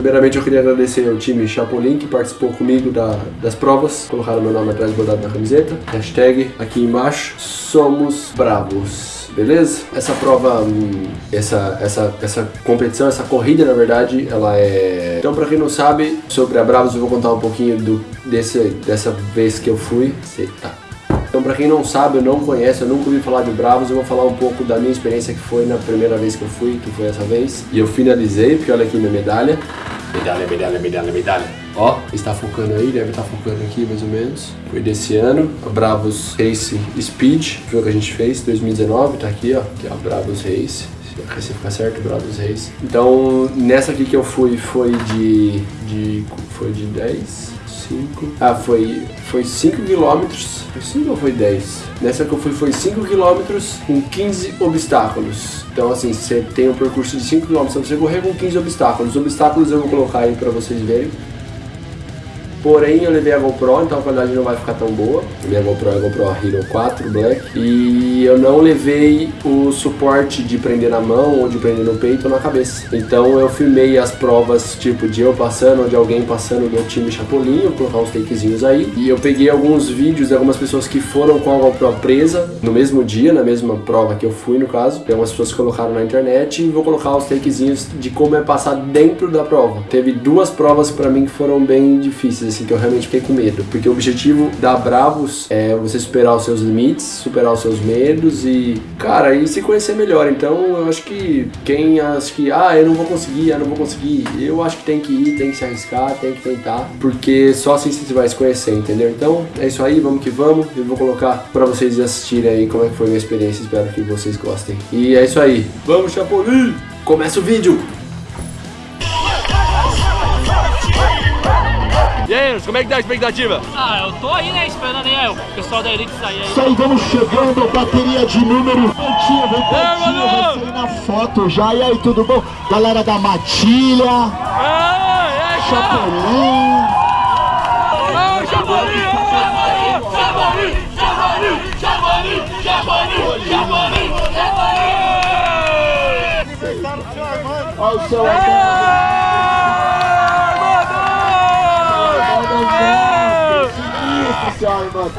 primeiramente eu queria agradecer ao time Chapolin que participou comigo da, das provas. Colocaram meu nome atrás bordado na camiseta. Hashtag aqui embaixo. Somos bravos beleza? Essa prova, hum, essa, essa, essa competição, essa corrida, na verdade, ela é... Então, pra quem não sabe, sobre a Bravos, eu vou contar um pouquinho do, desse, dessa vez que eu fui. Tá. Então, pra quem não sabe, eu não conhece, eu nunca ouvi falar de Bravos, eu vou falar um pouco da minha experiência que foi na primeira vez que eu fui, que foi essa vez. E eu finalizei, porque olha aqui minha medalha. Medalha, medalha, medalha, medalha. Ó, está focando aí, deve estar focando aqui mais ou menos. Foi desse ano, a Bravos Race Speed, foi o que a gente fez, 2019, tá aqui, ó, que é a Bravos Race. Se ficar certo, Bravos Race. Então, nessa aqui que eu fui, foi de, de foi de 10, 5. Ah, foi, foi 5 quilômetros. Foi 5 ou foi 10? Nessa que eu fui foi 5 quilômetros com 15 obstáculos. Então, assim, você tem um percurso de 5 km, você correr com 15 obstáculos. Os obstáculos eu vou colocar aí pra vocês verem. Porém, eu levei a GoPro, então a qualidade não vai ficar tão boa. A minha GoPro é a GoPro Hero 4 Black. E eu não levei o suporte de prender na mão ou de prender no peito ou na cabeça. Então eu filmei as provas, tipo, de eu passando ou de alguém passando do time Chapolin. Vou colocar uns takezinhos aí. E eu peguei alguns vídeos de algumas pessoas que foram com a GoPro presa no mesmo dia, na mesma prova que eu fui, no caso. Tem algumas pessoas que colocaram na internet e vou colocar os takezinhos de como é passar dentro da prova. Teve duas provas pra mim que foram bem difíceis assim, que eu realmente fiquei com medo. Porque o objetivo da Bravos é você superar os seus limites, superar os seus medos e, cara, e se conhecer melhor. Então, eu acho que quem acha que, ah, eu não vou conseguir, ah, não vou conseguir, eu acho que tem que ir, tem que se arriscar, tem que tentar, porque só assim você vai se conhecer, entendeu? Então, é isso aí, vamos que vamos. Eu vou colocar pra vocês assistirem aí como é que foi a minha experiência, espero que vocês gostem. E é isso aí. Vamos, Chapolin! Começa o vídeo! Aí, como é que tá a expectativa? Ah, eu tô aí, né, esperando aí o pessoal da Elite sair aí. Isso aí, vamos chegando, bateria de número. Vem pertinho, vai sair na foto já. E aí, tudo bom? Galera da Matilha. Ah, é, Chapolin. Ah, Chapolin! Chapolin, Chapolin, Chapolin, Chapolin, Chapolin, Chapolin. Olha o seu Armando. Sinistro, seu Armando.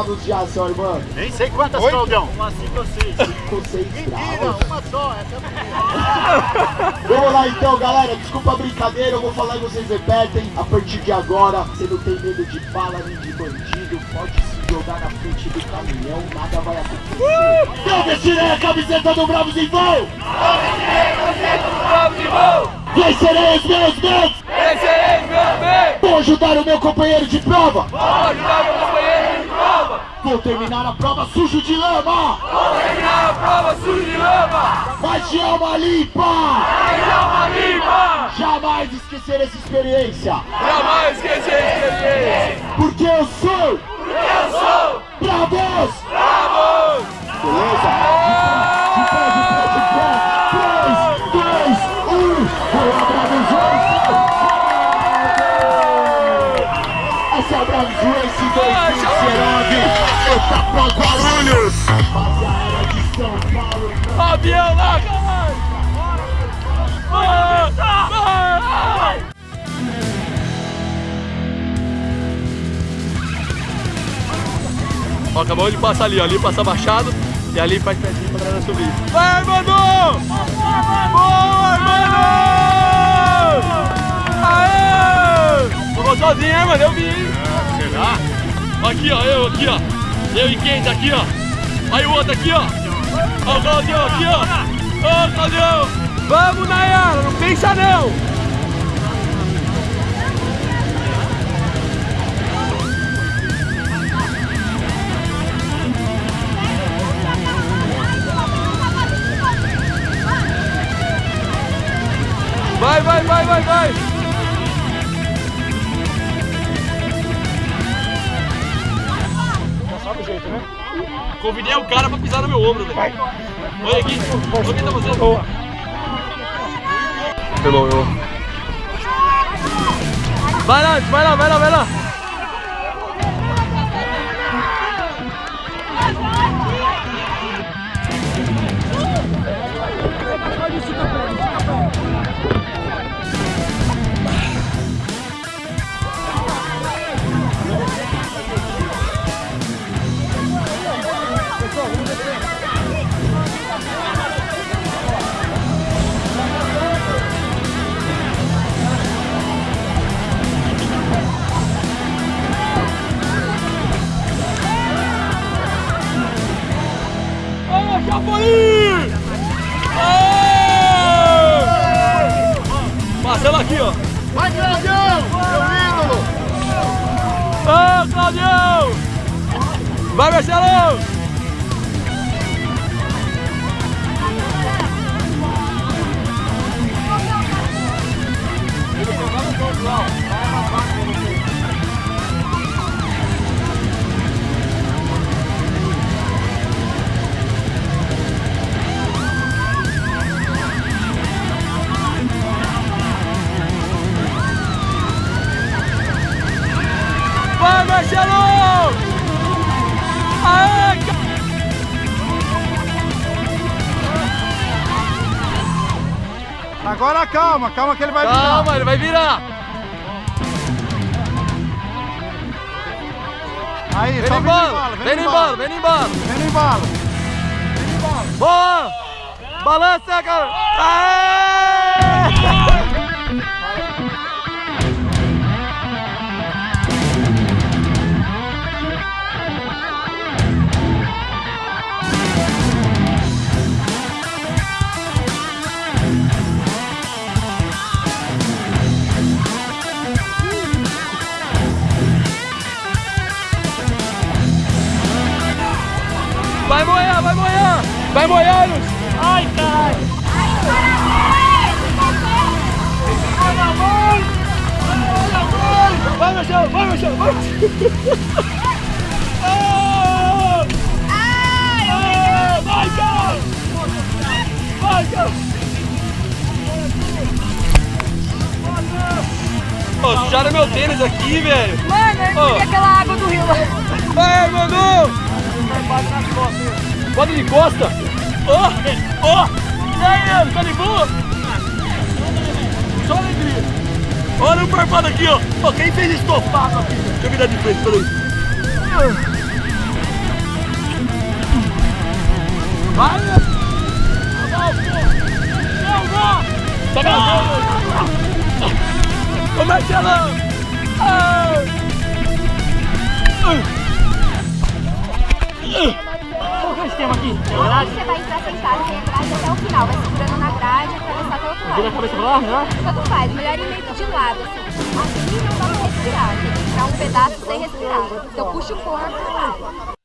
Quantas bravos já, seu Armando? Nem sei quantas, Claudião. Umas 5 ou 6. Ficou seis Mentira, bravos. uma só. Essa é Vamos lá então, galera. Desculpa a brincadeira, eu vou falar e vocês repetem. A partir de agora, você não tem medo de bala nem de bandido. Pode se jogar na frente do caminhão, nada vai acontecer. Eu vestirei a camiseta do Bravos em voo! Vencerei os meus medos! Esse é meu bem! Vou ajudar o meu companheiro de prova! Vou ajudar meu companheiro de prova! Vou terminar a prova sujo de lama! Vou terminar a prova suja de lama! Mas de alma limpa! Mas alma limpa! Jamais esquecer essa experiência! Jamais esquecer a experiência! Porque eu sou Ó, acabou de passar ali, ó. Ali passa baixado e ali faz pedrinho pra galera subir. Vai, Armando! Boa, Armando! Aê! Sozinho, hein, mano? Eu vi, hein? Será? Aqui, ó, eu aqui, ó. Eu e quem tá aqui, ó. Aí o outro aqui, ó. Ó o Claudião aqui, ó. Ô, Claudião! Vamos, Nayara, não pensa não! Meu ombro, velho. Oi, aqui. O que tá fazendo? Irmão, eu... Vai lá, vai lá, vai lá, vai lá. Vai, Marcelo! Calma, calma que ele vai Calma, ele vai virar! virar. Aí, Vem só no embalo, vem no embalo, vem no embalo! Vem no embalo. Boa! Balança, cara! Aê! Vai moer! Ai, caralho. Vai, Marcelo! Vai, Marcelo! Vai! Ah! Ah! Vai, cara! Vai, cara! Ô, sujaram meu tênis aqui, velho! Mano, eu engoli aquela água do rio lá. Vai, Manu! Bota de costa! Ó! Ó! E aí, Leandro, tá de boa? Só alegria! Olha o barbado aqui, ó! Ó, quem fez estofado aqui? Deixa eu virar de frente, peraí. Vai, Leandro! Tá gravando? Ah! Qual que é o esquema aqui? É verdade? Você vai entrar sentado, tem a grade até o final, vai segurando na grade e atravessar até o outro Vira a lado. cabeça pra lá? Tanto faz, melhor ir meio de lado, assim. Assim não dá pra respirar, tem que um pedaço sem respirar. Então puxa o corpo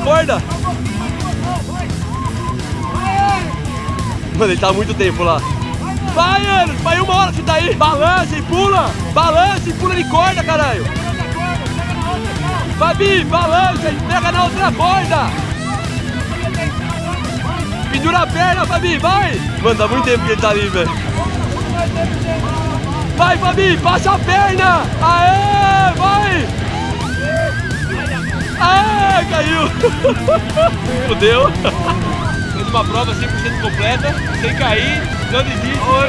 corda. Mano, ele tá há muito tempo lá. Vai, Anderson! Vai uma hora que tá aí. Balança e pula! Balança e pula de corda, caralho! Fabi, balança e pega na outra corda! Pendura a perna, Fabi, vai! Mano, tá muito tempo que ele tá ali, velho. Vai, Fabi, passa a perna! Aê, vai! Ah, caiu! Fudeu! Fez uma prova 100% completa, sem cair, não desiste. Com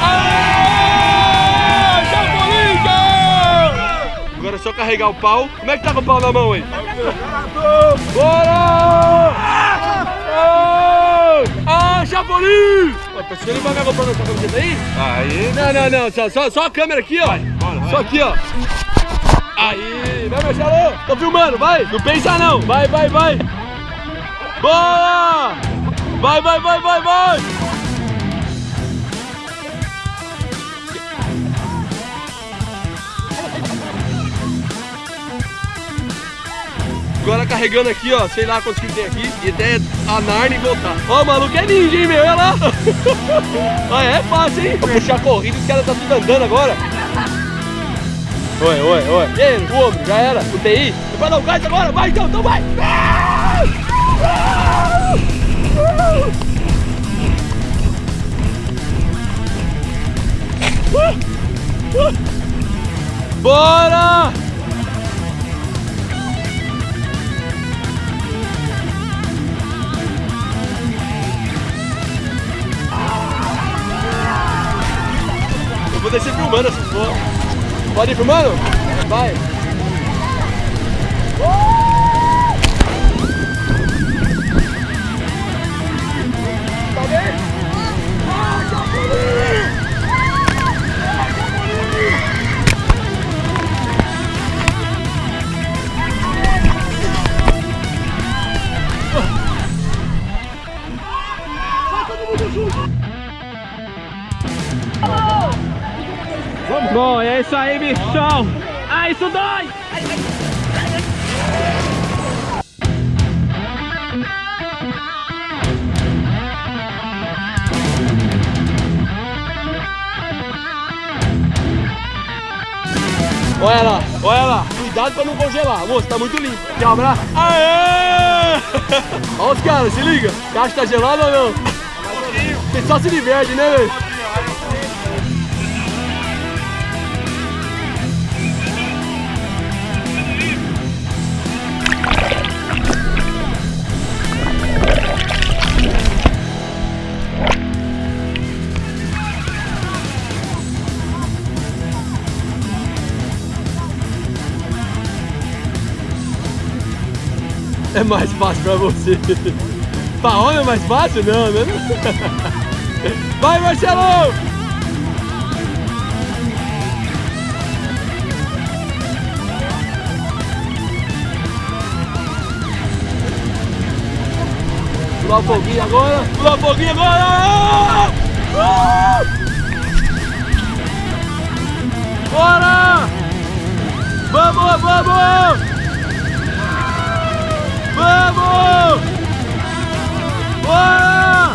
Ah, Chapolin! Agora é só carregar o pau. Como é que tá com o pau na mão aí? Bora! Ah, ah Chapolin! Ó, Tá ele vai comprar essa camiseta aí? Aí. Não, não, não. Só, só, só a câmera aqui, ó. Só aqui, ó. Aí, vai, Marcelo. Tô filmando, vai. Não pensa não. Vai, vai, vai. Boa! Vai, vai, vai, vai, vai. Agora carregando aqui, ó, sei lá quantos quilos tem aqui, e até a Narnia e voltar. Ó, o maluco é ninja, hein, meu? Olha lá. Olha, é fácil, hein? Puxar corrida, os caras tá tudo andando agora. Oi, oi, oi. E aí, fogo, já era. UTI. Vai dar o gás agora, vai então, então vai. Ah! Ah! Ah! Bora! Eu vou descer filmando essas porra. Pode ir filmando? Vai. Aí, bichão. Ah, isso dói! Olha lá, olha lá. Cuidado pra não congelar. Moço, tá muito limpo. Quer um abraço? Aê! Olha os caras, se liga. Caixa tá gelada ou não? Você só se diverte, né, velho? É mais fácil pra você. Pra homem é mais fácil? Não, né? Vai, Marcelo! Pular foguinho agora! Pular foguinho agora! Bora! Vamos, vamos! Vamos! Bora!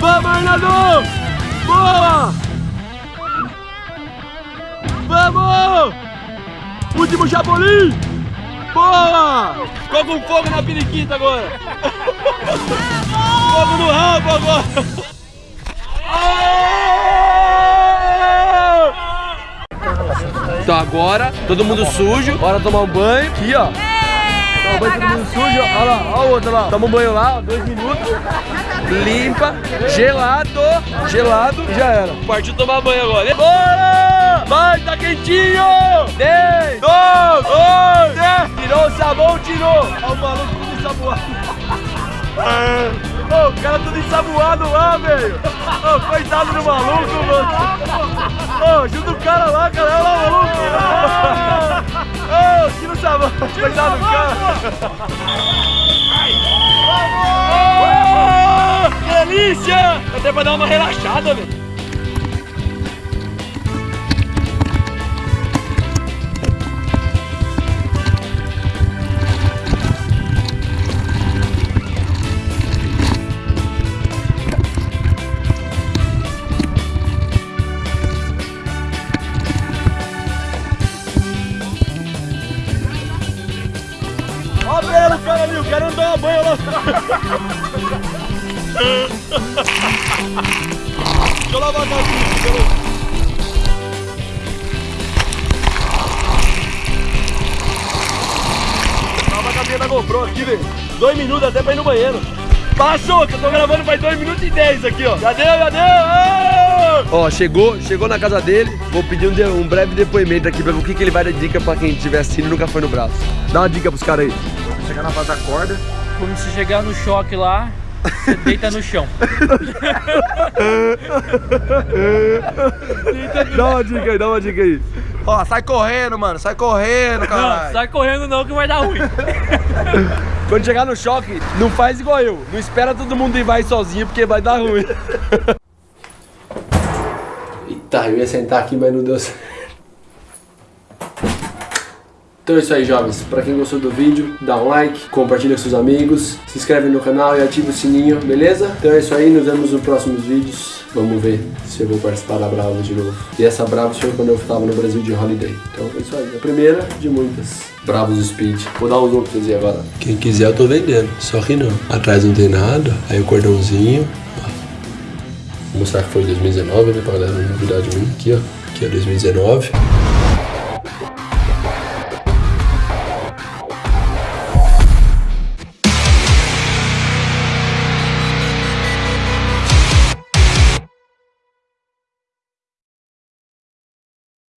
Vamos, Arnaldo! Boa! Vamos! Último Chapolin! Boa! Ficou com fogo na periquita agora! fogo no rabo agora! Então agora, todo mundo sujo, hora tomar um banho. Aqui, ó. Todo mundo sujo, olha lá, olha o outro lá. Toma um banho lá, ó, dois minutos. Limpa, gelado, gelado e já era. Partiu tomar banho agora. Bora! Vai, tá quentinho! 10, 2, 1, 10. Tirou o sabão, tirou. Olha o maluco tudo ensaboado. Ô, o cara tudo ensaboado lá, velho. Ô, coitado do maluco, mano. Ô, ajuda o cara lá, cara. Olha lá o maluco. Ô, tira o sabão. Coitado do cara. Ô, que delícia! Até pra dar uma relaxada, velho. GoPro aqui, velho. Dois minutos até pra ir no banheiro. Passou, que eu tô gravando faz dois minutos e dez aqui, ó. Já deu, já deu! Ó, chegou, chegou na casa dele. Vou pedir um, de- um breve depoimento aqui pra ver o que, que ele vai dar dica pra quem estiver assistindo e nunca foi no braço. Dá uma dica pros caras aí. Chegar na base da corda. Quando você chegar no choque lá, você deita no chão. Dá uma dica aí, dá uma dica aí. Ó, sai correndo, mano. Sai correndo, Não, caralho. sai correndo não que vai dar ruim. Quando chegar no choque, não faz igual eu. Não espera todo mundo ir vai sozinho, porque vai dar ruim. Eita, eu ia sentar aqui, mas não deu certo. Então é isso aí, jovens. Pra quem gostou do vídeo, dá um like, compartilha com seus amigos, se inscreve no canal e ativa o sininho, beleza? Então é isso aí, nos vemos nos próximos vídeos. Vamos ver se eu vou participar da Bravos de novo. E essa Bravos foi quando eu estava no Brasil de holiday. Então é isso aí, a primeira de muitas. Bravos Speed. Vou dar pra vocês aí agora. Quem quiser eu tô vendendo, só que não. Atrás não tem nada, aí o cordãozinho. Vou mostrar que foi 2019, né, pra galera não duvidar de mim. Aqui, ó. Aqui é 2019.